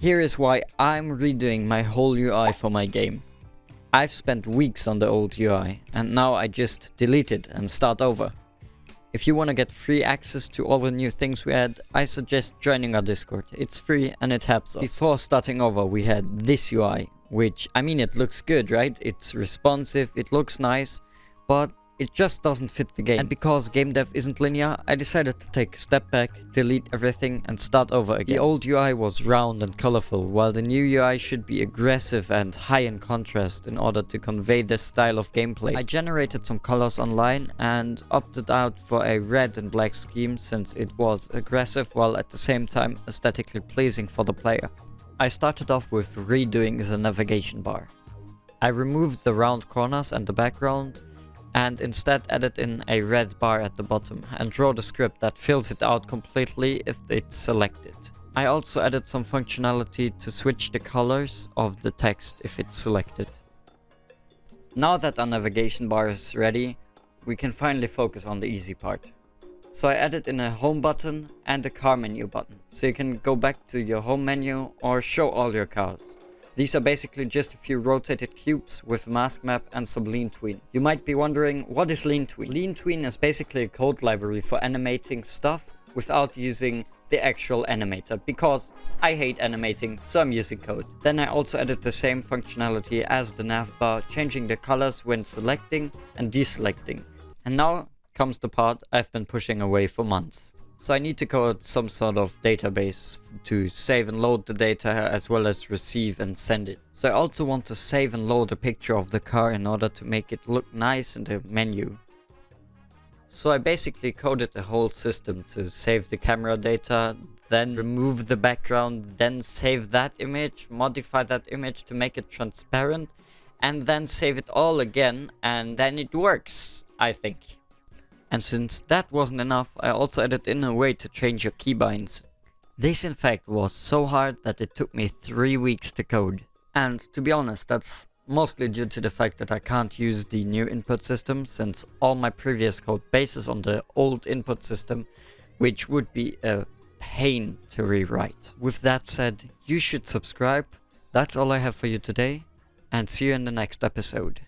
Here is why I'm redoing my whole UI for my game. I've spent weeks on the old UI and now I just delete it and start over. If you want to get free access to all the new things we add, I suggest joining our Discord. It's free and it helps us. Before starting over we had this UI, which, I mean it looks good, right? It's responsive, it looks nice, but it just doesn't fit the game. And because game dev isn't linear, I decided to take a step back, delete everything and start over again. The old UI was round and colorful, while the new UI should be aggressive and high in contrast in order to convey this style of gameplay. I generated some colors online and opted out for a red and black scheme since it was aggressive while at the same time aesthetically pleasing for the player. I started off with redoing the navigation bar. I removed the round corners and the background and instead edit in a red bar at the bottom and draw the script that fills it out completely if it's selected. I also added some functionality to switch the colors of the text if it's selected. Now that our navigation bar is ready, we can finally focus on the easy part. So I added in a home button and a car menu button, so you can go back to your home menu or show all your cars. These are basically just a few rotated cubes with mask map and some LeanTween. You might be wondering, what is LeanTween? Lean tween is basically a code library for animating stuff without using the actual animator because I hate animating so I'm using code. Then I also added the same functionality as the nav bar changing the colors when selecting and deselecting. And now comes the part I've been pushing away for months. So I need to code some sort of database to save and load the data as well as receive and send it. So I also want to save and load a picture of the car in order to make it look nice in the menu. So I basically coded the whole system to save the camera data, then remove the background, then save that image, modify that image to make it transparent, and then save it all again, and then it works, I think. And since that wasn't enough, I also added in a way to change your keybinds. This in fact was so hard that it took me 3 weeks to code. And to be honest, that's mostly due to the fact that I can't use the new input system since all my previous code bases on the old input system, which would be a pain to rewrite. With that said, you should subscribe. That's all I have for you today, and see you in the next episode.